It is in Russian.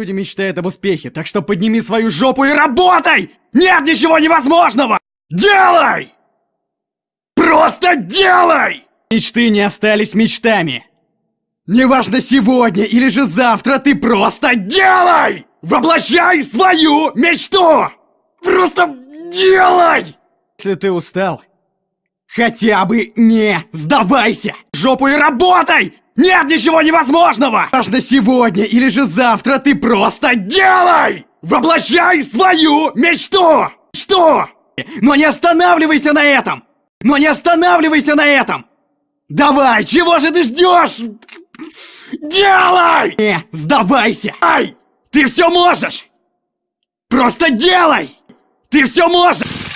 Люди мечтают об успехе, так что подними свою жопу и работай! Нет ничего невозможного! Делай! Просто делай! Мечты не остались мечтами. Неважно сегодня или же завтра, ты просто делай! Воплощай свою мечту! Просто делай! Если ты устал, хотя бы не сдавайся! Жопу и работай! Нет ничего невозможного! Важно сегодня или же завтра, ты просто делай! Воплощай свою мечту! Что? Но не останавливайся на этом! Но не останавливайся на этом! Давай, чего же ты ждешь? Делай! Не сдавайся! Ай! Ты все можешь! Просто делай! Ты все можешь!